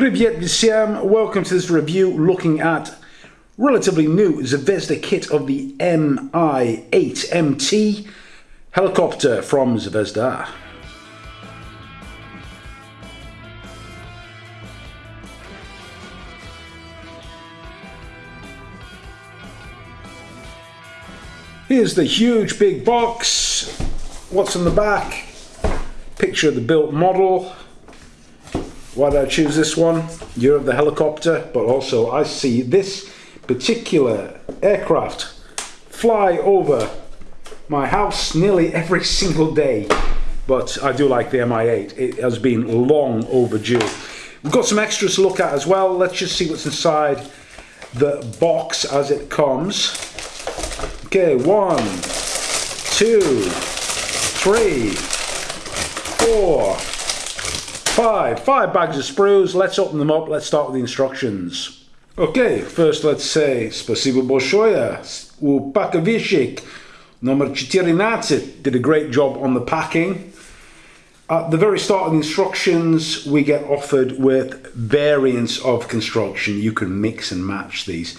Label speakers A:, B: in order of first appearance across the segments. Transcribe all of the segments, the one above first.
A: Privyet Visam, welcome to this review looking at relatively new Zvezda kit of the Mi-8MT helicopter from Zvezda. Here's the huge big box. What's in the back? Picture of the built model why did I choose this one? Year of the helicopter, but also I see this particular aircraft fly over my house nearly every single day. But I do like the Mi-8. It has been long overdue. We've got some extras to look at as well. Let's just see what's inside the box as it comes. Okay, one, two, three, four, Five, five bags of sprues. Let's open them up. Let's start with the instructions. Okay, first let's say Spasibo Bolshoya, u Pakavishik, number 14. Did a great job on the packing. At the very start of the instructions, we get offered with variants of construction. You can mix and match these.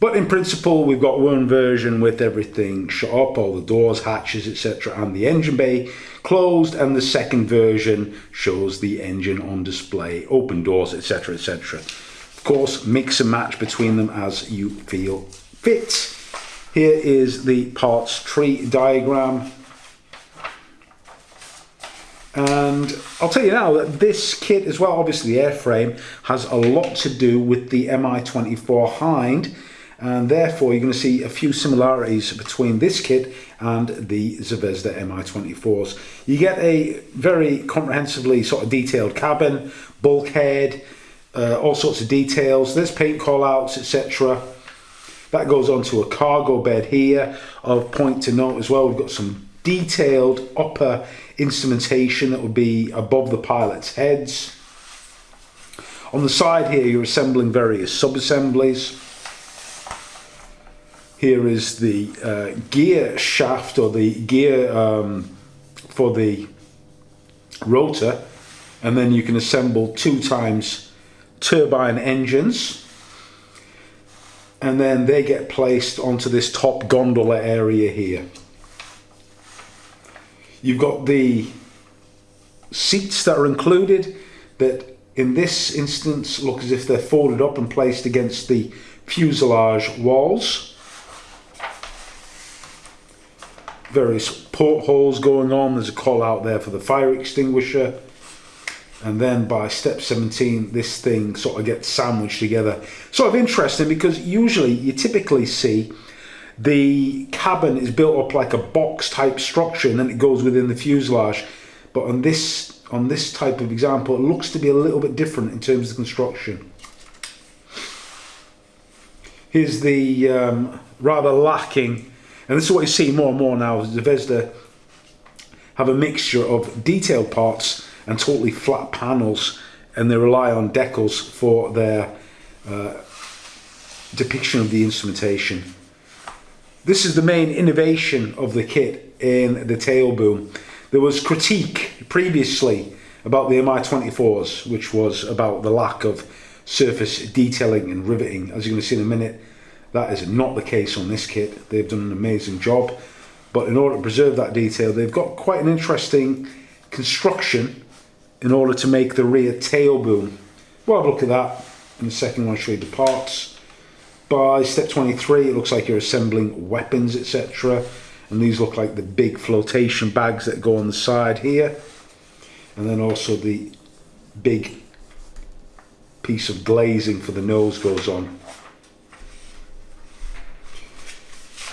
A: But in principle, we've got one version with everything shut up, all the doors, hatches, etc. and the engine bay closed and the second version shows the engine on display, open doors, etc. etc. Of course, mix and match between them as you feel fit. Here is the parts tree diagram. And I'll tell you now that this kit as well, obviously the airframe, has a lot to do with the Mi-24 Hind and therefore you're going to see a few similarities between this kit and the Zvezda Mi-24s. You get a very comprehensively sort of detailed cabin, bulkhead, uh, all sorts of details. There's paint callouts, etc. That goes on to a cargo bed here. Of point to note as well, we've got some detailed upper instrumentation that would be above the pilot's heads. On the side here, you're assembling various sub-assemblies. Here is the uh, gear shaft or the gear um, for the rotor and then you can assemble two times turbine engines and then they get placed onto this top gondola area here. You've got the seats that are included that in this instance look as if they're folded up and placed against the fuselage walls. Various portholes going on. There's a call out there for the fire extinguisher. And then by step 17, this thing sort of gets sandwiched together. Sort of interesting because usually you typically see the cabin is built up like a box type structure and then it goes within the fuselage. But on this on this type of example, it looks to be a little bit different in terms of construction. Here's the um, rather lacking and this is what you see more and more now. The Zvezda have a mixture of detailed parts and totally flat panels and they rely on decals for their uh, depiction of the instrumentation. This is the main innovation of the kit in the tail boom. There was critique previously about the Mi-24s, which was about the lack of surface detailing and riveting. As you're going to see in a minute, that is not the case on this kit. They've done an amazing job. But in order to preserve that detail, they've got quite an interesting construction in order to make the rear tail boom. We'll have a look at that in the second one, show you the parts. By step 23, it looks like you're assembling weapons, etc. And these look like the big flotation bags that go on the side here. And then also the big piece of glazing for the nose goes on.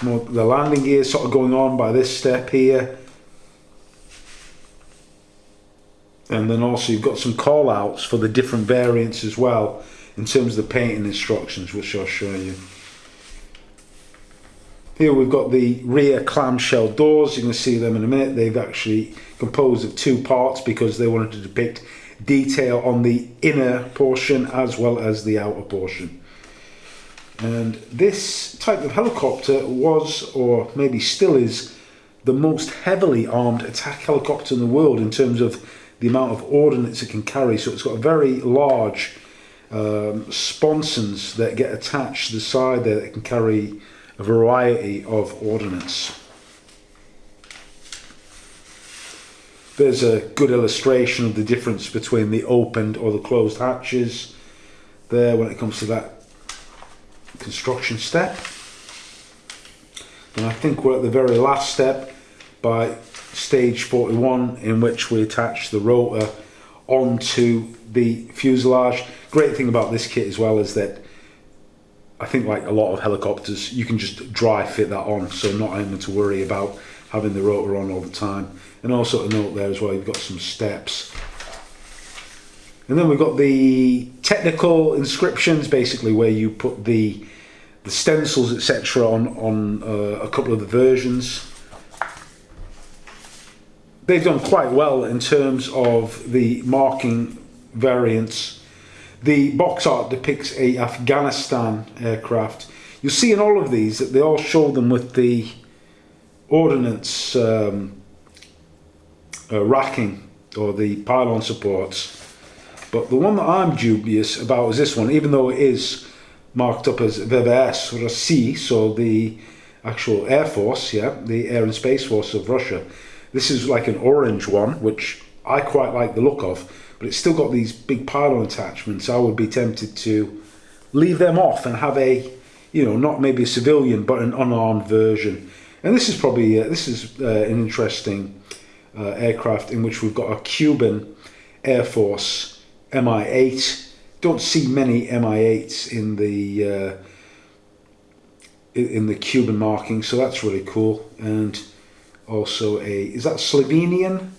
A: The landing gear sort of going on by this step here. And then also you've got some call outs for the different variants as well in terms of the painting instructions which I'll show you. Here we've got the rear clamshell doors. You can see them in a minute. They've actually composed of two parts because they wanted to depict detail on the inner portion as well as the outer portion and this type of helicopter was, or maybe still is, the most heavily armed attack helicopter in the world in terms of the amount of ordnance it can carry. So it's got very large um, sponsons that get attached to the side there that can carry a variety of ordnance. There's a good illustration of the difference between the opened or the closed hatches there when it comes to that construction step. And I think we're at the very last step by stage 41 in which we attach the rotor onto the fuselage. Great thing about this kit as well is that I think like a lot of helicopters you can just dry fit that on so not having to worry about having the rotor on all the time. And also to note there as well, you've got some steps. And then we've got the technical inscriptions, basically where you put the the stencils, etc., on on uh, a couple of the versions. They've done quite well in terms of the marking variants. The box art depicts a Afghanistan aircraft. You'll see in all of these that they all show them with the ordnance um, uh, racking or the pylon supports. But the one that I'm dubious about is this one, even though it is marked up as VVS or a C, so the actual Air Force, yeah, the Air and Space Force of Russia. This is like an orange one, which I quite like the look of, but it's still got these big pylon attachments. I would be tempted to leave them off and have a, you know, not maybe a civilian, but an unarmed version. And this is probably, uh, this is uh, an interesting uh, aircraft in which we've got a Cuban Air Force Mi-8. Don't see many Mi-8s in the uh, in the Cuban marking, so that's really cool. And also a, is that Slovenian?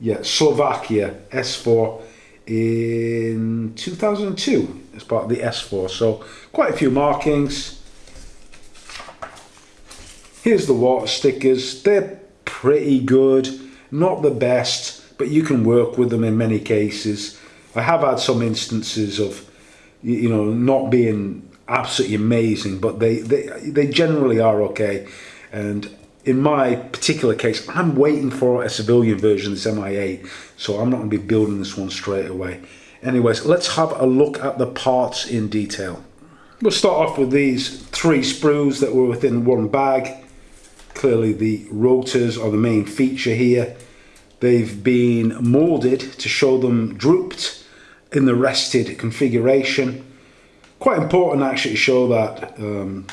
A: Yeah, Slovakia S4 in 2002 as part of the S4. So quite a few markings. Here's the water stickers. They're pretty good. Not the best, but you can work with them in many cases. I have had some instances of, you know, not being absolutely amazing, but they, they, they generally are okay. And in my particular case, I'm waiting for a civilian version of this Mi-8, so I'm not going to be building this one straight away. Anyways, let's have a look at the parts in detail. We'll start off with these three sprues that were within one bag. Clearly the rotors are the main feature here. They've been molded to show them drooped in the rested configuration. Quite important actually to show that um,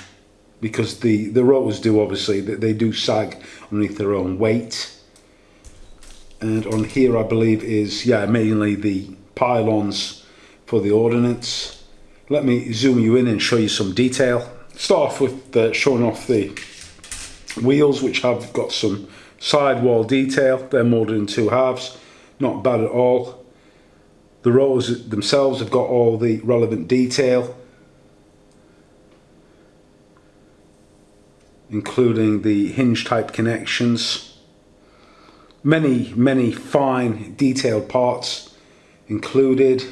A: because the, the rotors do obviously, they do sag underneath their own weight. And on here I believe is, yeah, mainly the pylons for the ordnance. Let me zoom you in and show you some detail. Start off with uh, showing off the wheels which have got some sidewall detail. They're molded in two halves, not bad at all. The rotors themselves have got all the relevant detail, including the hinge type connections. Many, many fine detailed parts included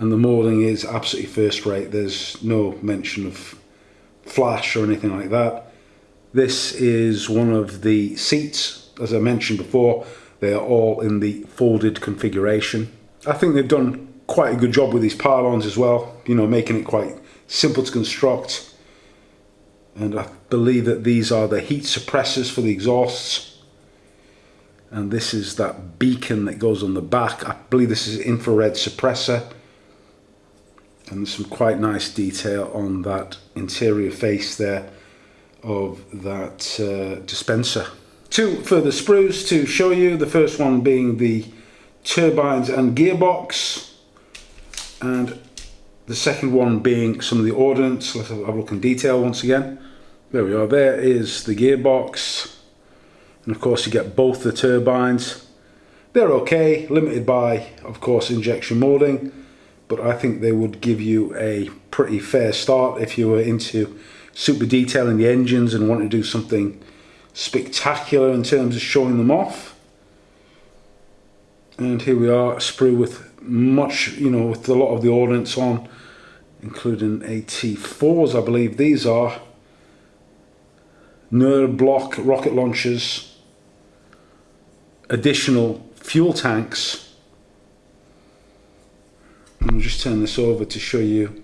A: and the moulding is absolutely first rate. There's no mention of flash or anything like that. This is one of the seats. As I mentioned before, they are all in the folded configuration. I think they've done quite a good job with these pylons as well, you know, making it quite simple to construct. And I believe that these are the heat suppressors for the exhausts. And this is that beacon that goes on the back. I believe this is infrared suppressor. And some quite nice detail on that interior face there of that uh, dispenser. Two further sprues to show you, the first one being the turbines and gearbox and the second one being some of the ordnance. Let's have a look in detail once again. There we are, there is the gearbox and of course you get both the turbines. They're okay, limited by of course injection moulding but I think they would give you a pretty fair start if you were into super detailing the engines and want to do something spectacular in terms of showing them off. And here we are, sprue with much, you know, with a lot of the ordnance on, including AT4s, I believe these are. Nerd block rocket launchers, additional fuel tanks, I'll just turn this over to show you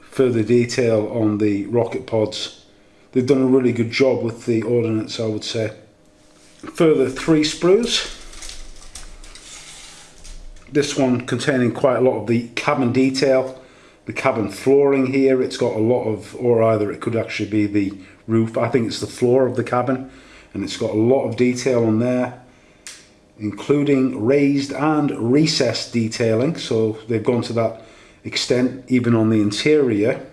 A: further detail on the rocket pods. They've done a really good job with the ordnance I would say. Further three sprues. This one containing quite a lot of the cabin detail. The cabin flooring here, it's got a lot of, or either it could actually be the roof. I think it's the floor of the cabin and it's got a lot of detail on there including raised and recessed detailing so they've gone to that extent even on the interior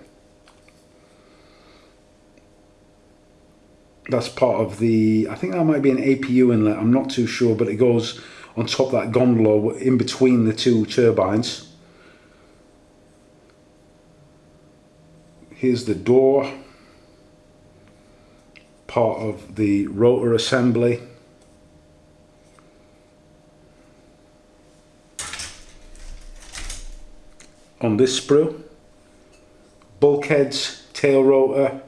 A: that's part of the I think that might be an APU inlet I'm not too sure but it goes on top of that gondola in between the two turbines. Here's the door part of the rotor assembly. On this sprue bulkheads tail rotor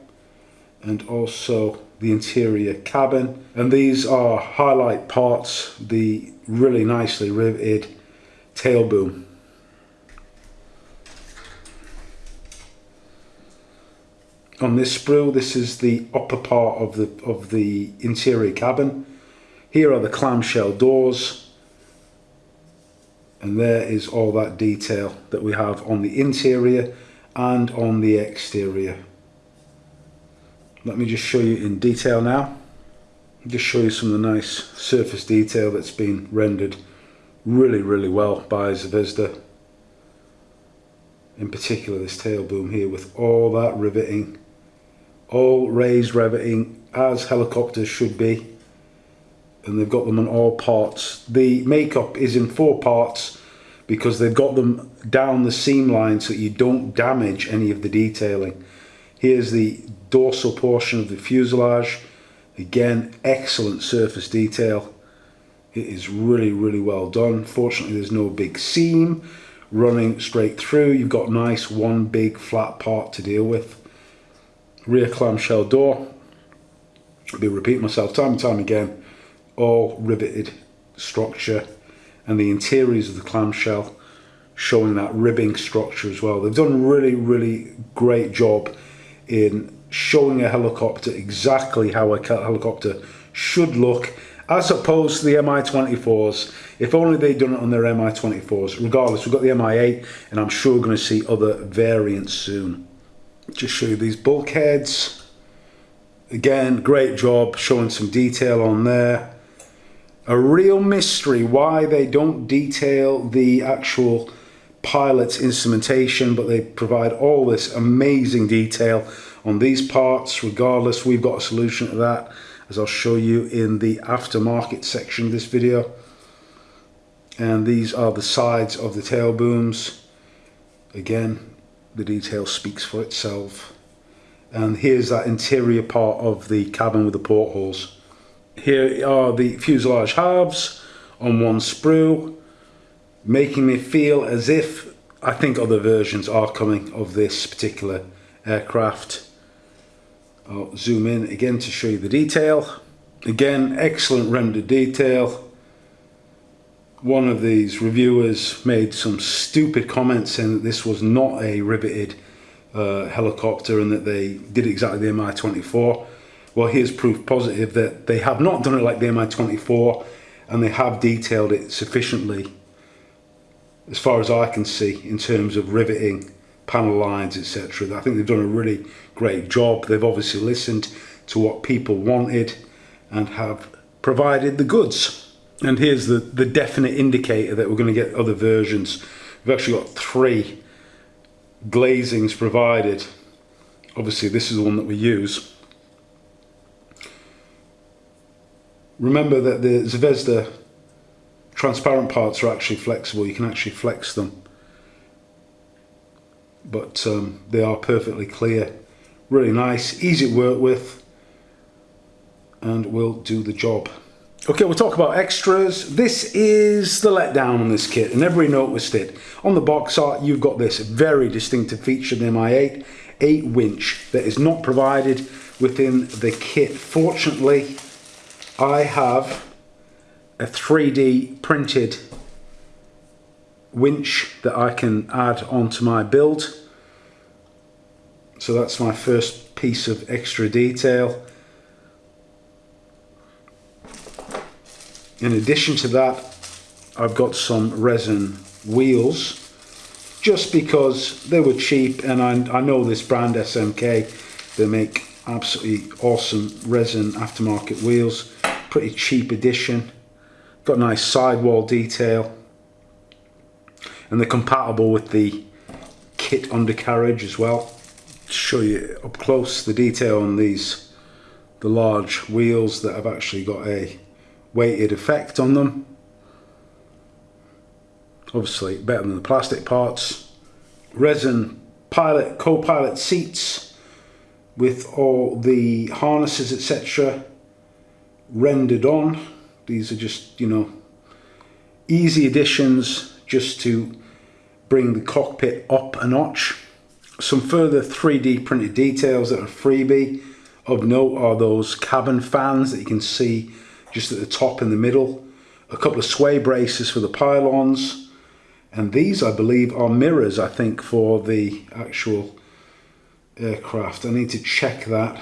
A: and also the interior cabin. And these are highlight parts the really nicely riveted tail boom. On this sprue this is the upper part of the of the interior cabin. Here are the clamshell doors. And there is all that detail that we have on the interior and on the exterior. Let me just show you in detail now just show you some of the nice surface detail that's been rendered really really well by Zvezda. In particular this tail boom here with all that riveting all raised riveting as helicopters should be. And they've got them on all parts. The makeup is in four parts because they've got them down the seam line so you don't damage any of the detailing. Here's the dorsal portion of the fuselage again excellent surface detail it is really really well done fortunately there's no big seam running straight through you've got nice one big flat part to deal with rear clamshell door. I'll be repeating myself time and time again. All riveted structure and the interiors of the clamshell showing that ribbing structure as well. They've done really, really great job in showing a helicopter exactly how a helicopter should look as opposed to the Mi-24s. If only they'd done it on their Mi-24s. Regardless, we've got the Mi-8 and I'm sure we're going to see other variants soon just show you these bulkheads again great job showing some detail on there a real mystery why they don't detail the actual pilot's instrumentation but they provide all this amazing detail on these parts. Regardless we've got a solution to that as I'll show you in the aftermarket section of this video. And these are the sides of the tail booms. Again the detail speaks for itself. And here's that interior part of the cabin with the portholes here are the fuselage halves on one sprue making me feel as if I think other versions are coming of this particular aircraft. I'll zoom in again to show you the detail. Again excellent rendered detail. One of these reviewers made some stupid comments saying that this was not a riveted uh, helicopter and that they did exactly the Mi-24. Well, here's proof positive that they have not done it like the Mi-24 and they have detailed it sufficiently as far as I can see in terms of riveting panel lines etc. I think they've done a really great job. They've obviously listened to what people wanted and have provided the goods. And here's the, the definite indicator that we're going to get other versions. We've actually got three glazings provided. Obviously this is the one that we use. Remember that the Zvezda transparent parts are actually flexible. You can actually flex them. But um, they are perfectly clear. Really nice, easy to work with and will do the job. Okay, we'll talk about extras. This is the letdown on this kit, and every noticed it. On the box art, you've got this very distinctive feature in Mi-8, a winch that is not provided within the kit. Fortunately, I have a 3D printed winch that I can add onto my build. So that's my first piece of extra detail. In addition to that, I've got some resin wheels just because they were cheap and I, I know this brand SMK, they make absolutely awesome resin aftermarket wheels, pretty cheap edition, got a nice sidewall detail and they're compatible with the kit undercarriage as well. Show you up close the detail on these, the large wheels that have actually got a weighted effect on them. Obviously better than the plastic parts. Resin pilot, co-pilot seats with all the harnesses etc rendered on. These are just, you know, easy additions just to bring the cockpit up a notch. Some further 3D printed details that are freebie of note are those cabin fans that you can see just at the top in the middle. A couple of sway braces for the pylons. And these, I believe, are mirrors, I think, for the actual aircraft. I need to check that.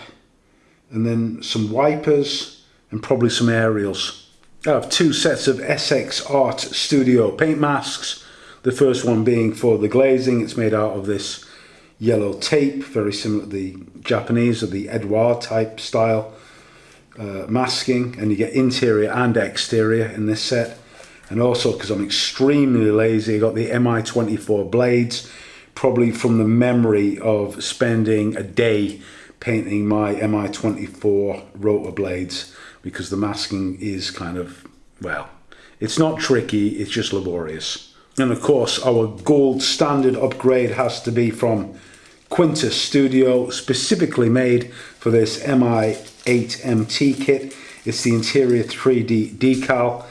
A: And then some wipers and probably some aerials. I have two sets of Essex Art Studio paint masks. The first one being for the glazing. It's made out of this yellow tape, very similar to the Japanese or the Eduard type style uh, masking. And you get interior and exterior in this set. And also, because I'm extremely lazy, I got the MI24 blades, probably from the memory of spending a day painting my MI24 rotor blades because the masking is kind of, well, it's not tricky, it's just laborious. And of course, our gold standard upgrade has to be from Quinta Studio, specifically made for this MI8MT kit. It's the interior 3D decal,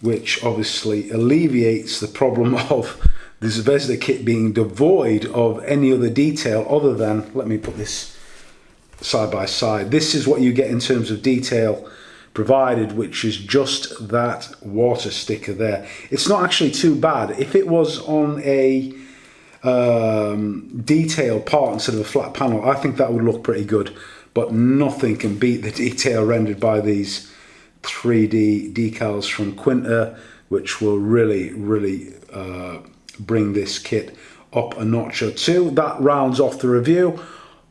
A: which obviously alleviates the problem of this Zvezda kit being devoid of any other detail other than, let me put this side by side. This is what you get in terms of detail provided, which is just that water sticker there. It's not actually too bad. If it was on a um, detailed part instead of a flat panel, I think that would look pretty good. But nothing can beat the detail rendered by these 3D decals from Quinta, which will really, really uh, bring this kit up a notch or two. That rounds off the review.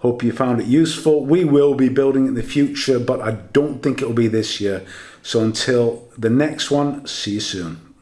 A: Hope you found it useful. We will be building in the future, but I don't think it'll be this year. So until the next one, see you soon.